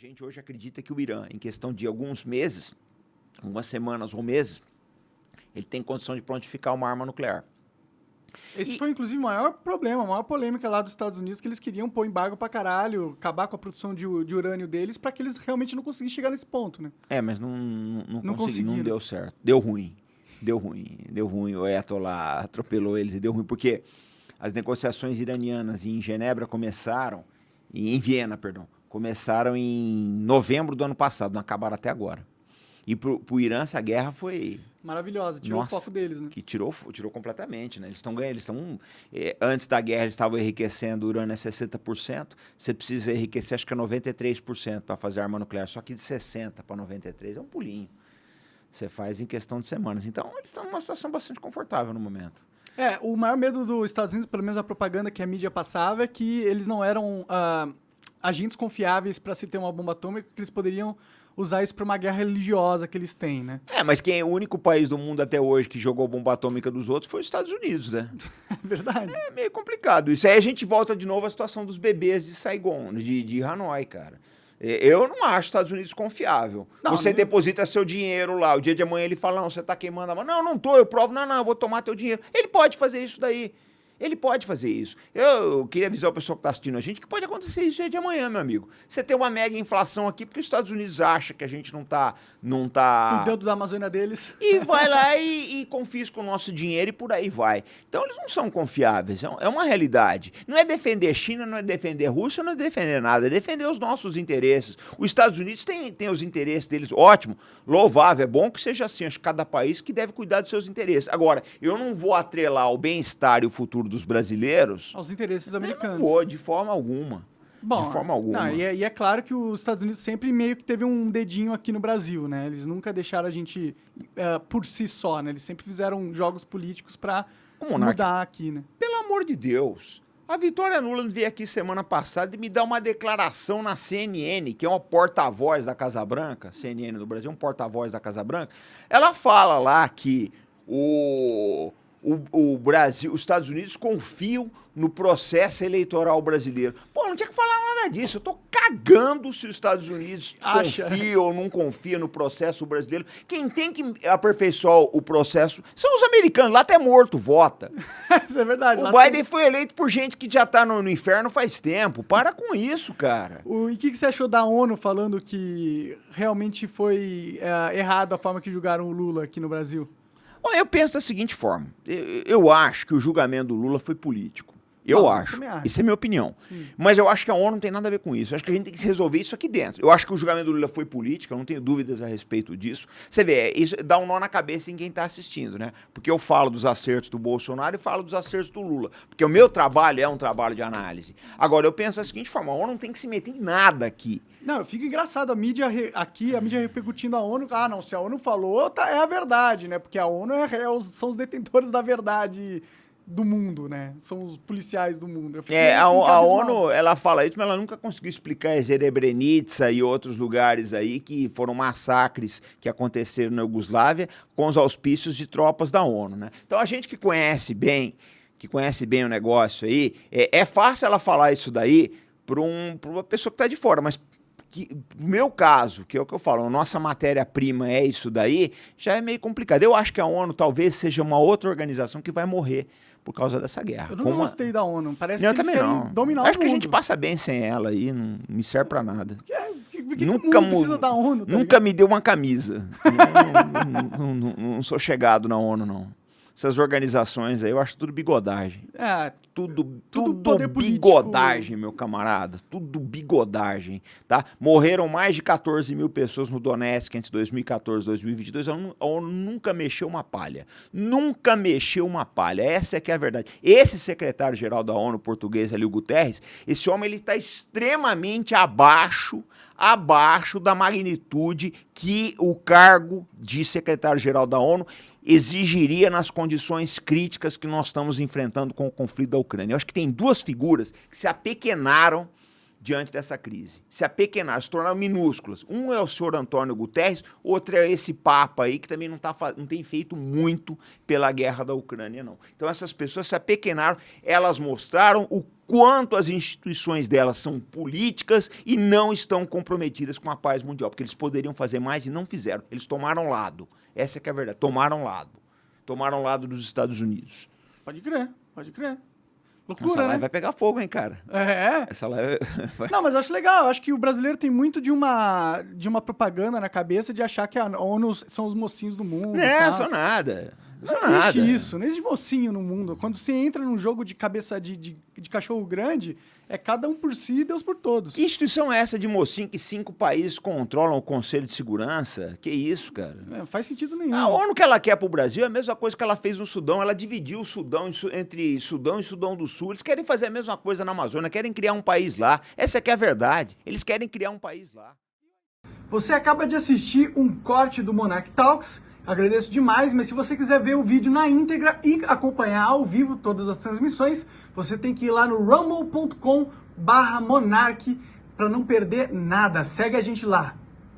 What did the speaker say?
gente hoje acredita que o Irã, em questão de alguns meses, algumas semanas ou meses, ele tem condição de prontificar uma arma nuclear. Esse e... foi, inclusive, o maior problema, a maior polêmica lá dos Estados Unidos, que eles queriam pôr embargo pra caralho, acabar com a produção de, de urânio deles, para que eles realmente não conseguissem chegar nesse ponto, né? É, mas não, não, não, consegui, não deu certo. Deu ruim. Deu ruim. Deu ruim. O Ayatollah atropelou eles e deu ruim, porque as negociações iranianas em Genebra começaram, em Viena, perdão, começaram em novembro do ano passado, não acabaram até agora. E pro, pro Irã essa guerra foi maravilhosa, tirou Nossa, o foco deles, né? Que tirou, tirou completamente, né? Eles estão ganhando, eles estão eh, antes da guerra eles estavam enriquecendo o urânio a 60%, você precisa enriquecer acho que é 93% para fazer arma nuclear, só que de 60 para 93 é um pulinho. Você faz em questão de semanas. Então, eles estão numa situação bastante confortável no momento. É, o maior medo dos Estados Unidos, pelo menos a propaganda que a mídia passava, é que eles não eram uh, agentes confiáveis para se ter uma bomba atômica, que eles poderiam usar isso para uma guerra religiosa que eles têm, né? É, mas quem é o único país do mundo até hoje que jogou bomba atômica dos outros foi os Estados Unidos, né? É verdade. É meio complicado. Isso aí a gente volta de novo à situação dos bebês de Saigon, de, de Hanoi, cara. É, eu não acho os Estados Unidos confiável. Não, você não... deposita seu dinheiro lá, o dia de amanhã ele fala, não, você está queimando a mão. Não, não tô, eu provo, não, não, eu vou tomar teu dinheiro. Ele pode fazer isso daí. Ele pode fazer isso. Eu queria avisar o pessoal que está assistindo a gente que pode acontecer isso de amanhã, meu amigo. Você tem uma mega inflação aqui porque os Estados Unidos acha que a gente não está não tá... Cuidando da Amazônia deles. E vai lá e, e confisca o nosso dinheiro e por aí vai. Então eles não são confiáveis, é, é uma realidade. Não é defender China, não é defender Rússia, não é defender nada, é defender os nossos interesses. Os Estados Unidos têm, têm os interesses deles, ótimo, louvável, é bom que seja assim. Acho que cada país que deve cuidar dos seus interesses. Agora, eu não vou atrelar o bem-estar e o futuro dos brasileiros aos interesses americanos. Não vou, de forma alguma. Bom, de forma alguma. Não, e, é, e, é, claro que os Estados Unidos sempre meio que teve um dedinho aqui no Brasil, né? Eles nunca deixaram a gente uh, por si só, né? Eles sempre fizeram jogos políticos para mudar aqui, né? Pelo amor de Deus. A Vitória Nuland veio aqui semana passada e me dá uma declaração na CNN, que é uma porta-voz da Casa Branca, CNN do Brasil, um porta-voz da Casa Branca. Ela fala lá que o o, o, Brasil, os Estados Unidos confiam no processo eleitoral brasileiro. Pô, não tinha que falar nada disso. Eu tô cagando se os Estados Unidos Acha. confia ou não confia no processo brasileiro. Quem tem que aperfeiçoar o processo são os americanos. Lá até morto vota. isso é verdade. O Biden tem... foi eleito por gente que já tá no, no, inferno faz tempo. Para com isso, cara. O, e o que, que, você achou da ONU falando que realmente foi é, errado a forma que julgaram o Lula aqui no Brasil? Bom, eu penso da seguinte forma: eu, eu acho que o julgamento do Lula foi político. Eu não, acho. Eu acho. Isso é minha opinião. Sim. Mas eu acho que a ONU não tem nada a ver com isso. Eu acho que a gente tem que resolver isso aqui dentro. Eu acho que o julgamento do Lula foi político, eu não tenho dúvidas a respeito disso. Você vê, isso dá um nó na cabeça em quem está assistindo, né? Porque eu falo dos acertos do Bolsonaro e falo dos acertos do Lula. Porque o meu trabalho é um trabalho de análise. Agora, eu penso da seguinte forma: a ONU não tem que se meter em nada aqui. Não, fica engraçado a mídia aqui, a mídia repercutindo a ONU. Ah, não, se a ONU falou, tá, é a verdade, né? Porque a ONU é, é, são os detentores da verdade do mundo, né? São os policiais do mundo. É, a, a ONU, ela fala isso, mas ela nunca conseguiu explicar Srebrenica e outros lugares aí que foram massacres que aconteceram na Iugoslávia com os auspícios de tropas da ONU, né? Então a gente que conhece bem, que conhece bem o negócio aí, é, é fácil ela falar isso daí para um, uma pessoa que está de fora, mas que, no meu caso, que é o que eu falo, a nossa matéria-prima é isso daí, já é meio complicado. Eu acho que a ONU talvez seja uma outra organização que vai morrer por causa dessa guerra. Eu não Como gostei da ONU. Parece não, que eles querem não. dominar Acho o mundo. que a gente passa bem sem ela aí, não me serve pra nada. Que, que, que nunca precisa da ONU, tá Nunca me deu uma camisa. não, não, não sou chegado na ONU, não essas organizações aí, eu acho tudo bigodagem. É, tudo, tudo, tudo bigodagem, político. meu camarada. Tudo bigodagem, tá? Morreram mais de 14 mil pessoas no Donetsk entre 2014 e 2022. A ONU nunca mexeu uma palha. Nunca mexeu uma palha. Essa é que é a verdade. Esse secretário-geral da ONU português, ali, o Guterres, esse homem ele está extremamente abaixo, abaixo da magnitude que o cargo de secretário-geral da ONU exigiria nas condições críticas que nós estamos enfrentando com o conflito da Ucrânia. Eu acho que tem duas figuras que se apequenaram diante dessa crise. Se apequenaram, se tornaram minúsculas. Um é o senhor Antônio Guterres, outro é esse Papa aí, que também não, tá, não tem feito muito pela guerra da Ucrânia, não. Então essas pessoas se apequenaram, elas mostraram o quanto as instituições delas são políticas e não estão comprometidas com a paz mundial, porque eles poderiam fazer mais e não fizeram. Eles tomaram lado. Essa é que é a verdade. Tomaram lado. Tomaram lado dos Estados Unidos. Pode crer, pode crer. Loucura, Essa live né? vai pegar fogo, hein, cara? É. Essa live vai... Não, mas eu acho legal. Eu acho que o brasileiro tem muito de uma, de uma propaganda na cabeça de achar que a ONU são os mocinhos do mundo. Não, sou nada. Não, não existe nada. isso, não existe mocinho no mundo. Quando você entra num jogo de cabeça de, de, de, cachorro grande, é cada um por si e Deus por todos. Que instituição é essa de mocinho que cinco países controlam o Conselho de Segurança? Que isso, cara? É, faz sentido nenhum. A ONU que ela quer pro Brasil é a mesma coisa que ela fez no Sudão. Ela dividiu o Sudão entre Sudão e Sudão do Sul. Eles querem fazer a mesma coisa na Amazônia, querem criar um país lá. Essa é que é a verdade. Eles querem criar um país lá. Você acaba de assistir um corte do Monarch Talks Agradeço demais, mas se você quiser ver o vídeo na íntegra e acompanhar ao vivo todas as transmissões, você tem que ir lá no rumble.com barra monarch para não perder nada. Segue a gente lá.